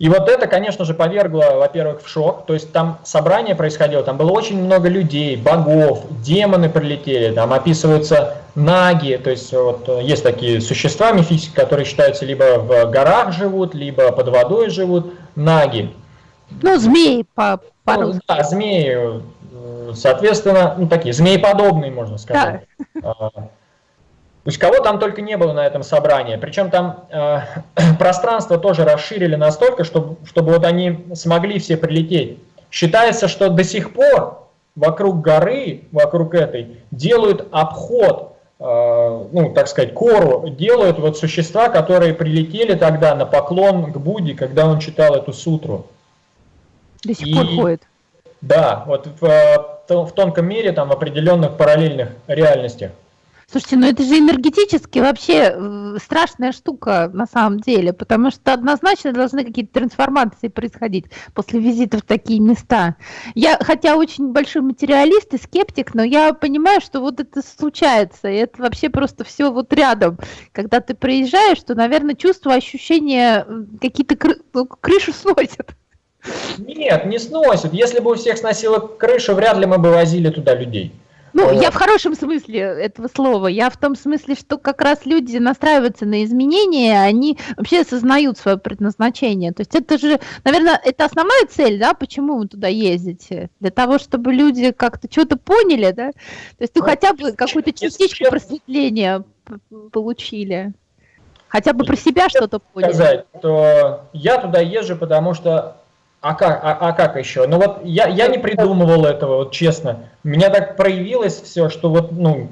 И вот это, конечно же, повергло, во-первых, в шок. То есть там собрание происходило, там было очень много людей, богов, демоны прилетели, там описываются наги, то есть вот есть такие существа мифические, которые считаются либо в горах живут, либо под водой живут, наги. Ну, змеи по, ну, Да, змеи, соответственно, ну, такие, змееподобные, можно сказать. Да. То есть кого там только не было на этом собрании. Причем там э, пространство тоже расширили настолько, чтобы, чтобы вот они смогли все прилететь. Считается, что до сих пор вокруг горы, вокруг этой, делают обход, э, ну, так сказать, кору, делают вот существа, которые прилетели тогда на поклон к Будде, когда он читал эту сутру. До сих И, пор ходит. Да, вот в, э, в тонком мире, там, в определенных параллельных реальностях. Слушайте, ну это же энергетически вообще э, страшная штука на самом деле, потому что однозначно должны какие-то трансформации происходить после визита в такие места. Я, хотя очень большой материалист и скептик, но я понимаю, что вот это случается, и это вообще просто все вот рядом. Когда ты приезжаешь, то, наверное, чувство, ощущение какие-то кры... ну, крышу сносят. Нет, не сносят. Если бы у всех сносило крышу, вряд ли мы бы возили туда людей. Ну, я в хорошем смысле этого слова. Я в том смысле, что как раз люди настраиваются на изменения, они вообще осознают свое предназначение. То есть это же, наверное, это основная цель, да, почему вы туда ездите? Для того, чтобы люди как-то что-то поняли, да? То есть ну, хотя бы какую-то частичку просветления получили. Хотя бы про себя что-то поняли. Сказать, то я туда езжу, потому что а как, а, а как еще? Ну вот я, я не придумывал этого, вот честно. У меня так проявилось все, что вот, ну,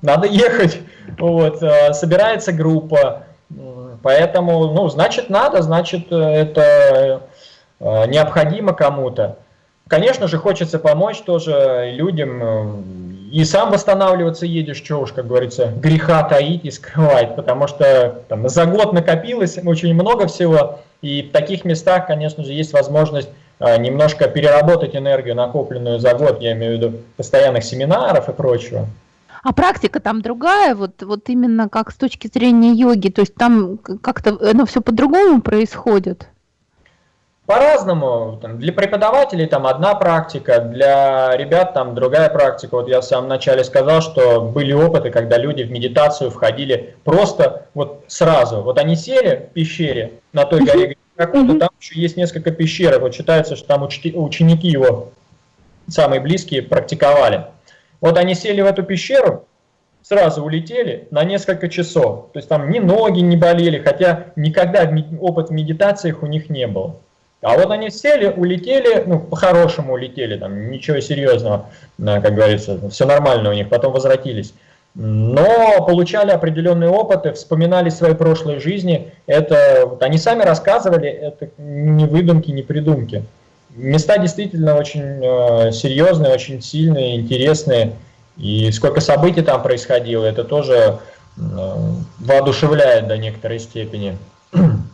надо ехать. Вот, э, собирается группа, поэтому, ну, значит, надо, значит, это э, необходимо кому-то. Конечно же, хочется помочь тоже людям, э, и сам восстанавливаться едешь, что уж, как говорится, греха таить и скрывать, потому что там, за год накопилось очень много всего, и в таких местах, конечно же, есть возможность а, немножко переработать энергию, накопленную за год, я имею в виду постоянных семинаров и прочего. А практика там другая, вот, вот именно как с точки зрения йоги, то есть там как-то оно все по-другому происходит? По-разному. Для преподавателей там одна практика, для ребят там другая практика. Вот я в самом начале сказал, что были опыты, когда люди в медитацию входили просто вот сразу. Вот они сели в пещере на той горе какой-то, там еще есть несколько пещер. Вот считается, что там ученики его, самые близкие, практиковали. Вот они сели в эту пещеру, сразу улетели на несколько часов. То есть там ни ноги не болели, хотя никогда опыт в медитациях у них не был. А вот они сели, улетели, ну, по-хорошему улетели, там, ничего серьезного, как говорится, все нормально у них, потом возвратились. Но получали определенные опыты, вспоминали свои прошлые жизни, это, вот они сами рассказывали, это не выдумки, не придумки. Места действительно очень э, серьезные, очень сильные, интересные, и сколько событий там происходило, это тоже э, воодушевляет до некоторой степени.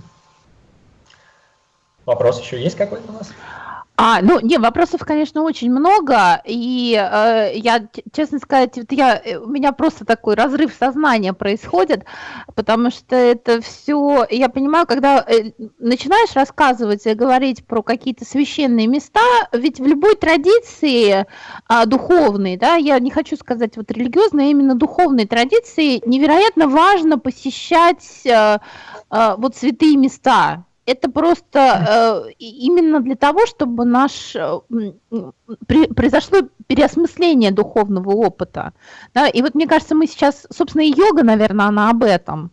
Вопрос еще есть какой-то у нас? А, ну, не, вопросов, конечно, очень много, и э, я, честно сказать, вот я, э, у меня просто такой разрыв сознания происходит, потому что это все, я понимаю, когда э, начинаешь рассказывать и говорить про какие-то священные места, ведь в любой традиции э, духовной, да, я не хочу сказать вот религиозной, а именно духовной традиции, невероятно важно посещать э, э, вот святые места, это просто э, именно для того, чтобы наш э, при, произошло переосмысление духовного опыта. Да? И вот мне кажется, мы сейчас, собственно, и йога, наверное, она об этом.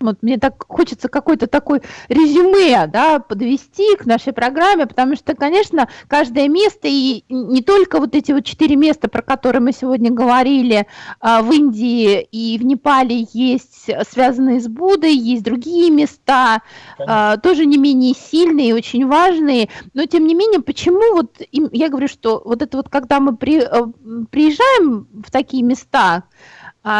Вот мне так хочется какой-то такой резюме да, подвести к нашей программе, потому что, конечно, каждое место, и не только вот эти вот четыре места, про которые мы сегодня говорили, а, в Индии и в Непале есть связанные с Буддой, есть другие места, конечно. тоже не менее сильные и очень важные, но тем не менее, почему вот, я говорю, что вот это вот, когда мы при, э, приезжаем в такие места, а,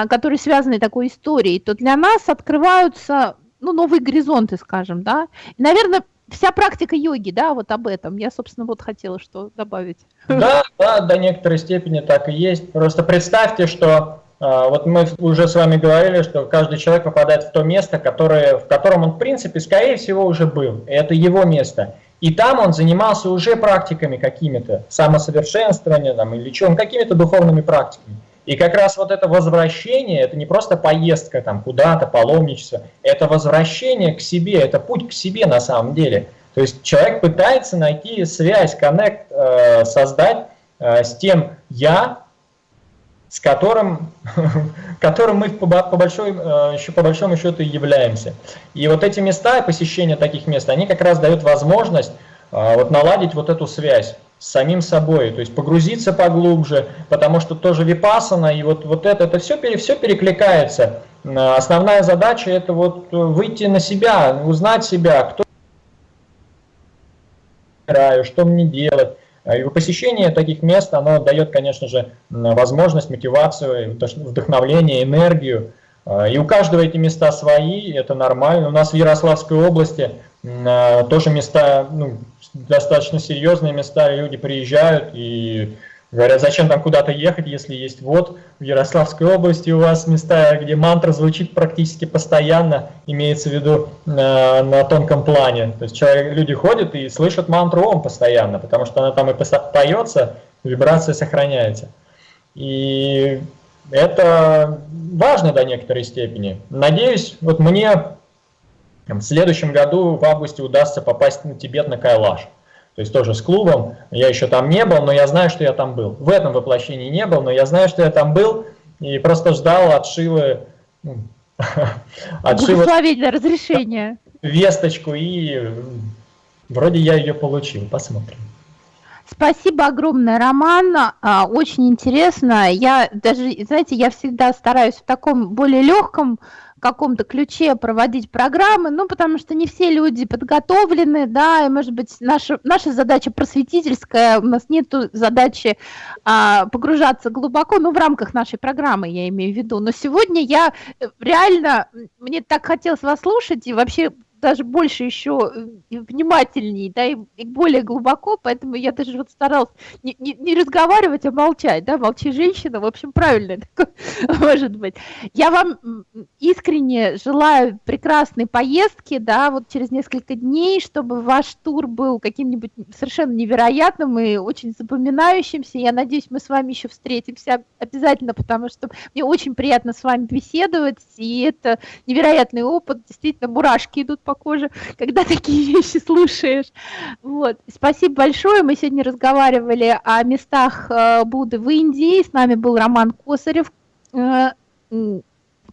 которые связаны такой историей, то для нас открываются ну, новые горизонты, скажем, да. И, наверное, вся практика йоги, да, вот об этом. Я, собственно, вот хотела что добавить. Да, да, до некоторой степени так и есть. Просто представьте, что а, вот мы уже с вами говорили, что каждый человек попадает в то место, которое, в котором он, в принципе, скорее всего, уже был. Это его место. И там он занимался уже практиками какими-то, самосовершенствования там, или чем, какими-то духовными практиками. И как раз вот это возвращение, это не просто поездка там куда-то, паломничество, это возвращение к себе, это путь к себе на самом деле. То есть человек пытается найти связь, коннект, э, создать э, с тем «я», с которым, которым мы по, по, большой, э, еще, по большому счету и являемся. И вот эти места, посещение таких мест, они как раз дают возможность вот наладить вот эту связь с самим собой, то есть погрузиться поглубже, потому что тоже випасана, и вот, вот это, это все, все перекликается. Основная задача это вот выйти на себя, узнать себя, кто я что мне делать. И посещение таких мест, оно дает, конечно же, возможность, мотивацию, вдохновление, энергию. И у каждого эти места свои, это нормально. У нас в Ярославской области тоже места, ну, достаточно серьезные места, люди приезжают и говорят, зачем там куда-то ехать, если есть вот в Ярославской области у вас места, где мантра звучит практически постоянно, имеется в виду на, на тонком плане. То есть человек, люди ходят и слышат мантру ОМ постоянно, потому что она там и поется, вибрация сохраняется. И это важно до некоторой степени. Надеюсь, вот мне в следующем году в августе удастся попасть на Тибет на Кайлаш. То есть тоже с клубом. Я еще там не был, но я знаю, что я там был. В этом воплощении не был, но я знаю, что я там был и просто ждал от Шивы, ну, от Шивы разрешения. весточку и вроде я ее получил. Посмотрим. Спасибо огромное, Роман. А, очень интересно. Я даже, знаете, я всегда стараюсь в таком более легком каком-то ключе проводить программы, ну, потому что не все люди подготовлены, да, и, может быть, наша, наша задача просветительская, у нас нет задачи а, погружаться глубоко, ну, в рамках нашей программы, я имею в виду, но сегодня я э, реально, мне так хотелось вас слушать, и вообще даже больше еще э, внимательнее, да, и, и более глубоко, поэтому я даже вот старалась не, не, не разговаривать, а молчать, да, молчи женщина, в общем, правильно может быть. Я вам искренне желаю прекрасной поездки, да, вот через несколько дней, чтобы ваш тур был каким-нибудь совершенно невероятным и очень запоминающимся. Я надеюсь, мы с вами еще встретимся обязательно, потому что мне очень приятно с вами беседовать, и это невероятный опыт, действительно, мурашки идут по коже, когда такие вещи слушаешь. Вот. Спасибо большое. Мы сегодня разговаривали о местах э, Будды в Индии. С нами был Роман Косарев, э,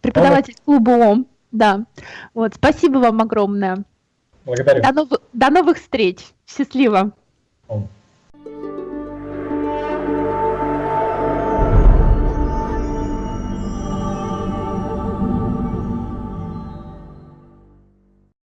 преподаватель клуба ОМ. Да. Вот. Спасибо вам огромное. Благодарю. До, нов... До новых встреч. Счастливо.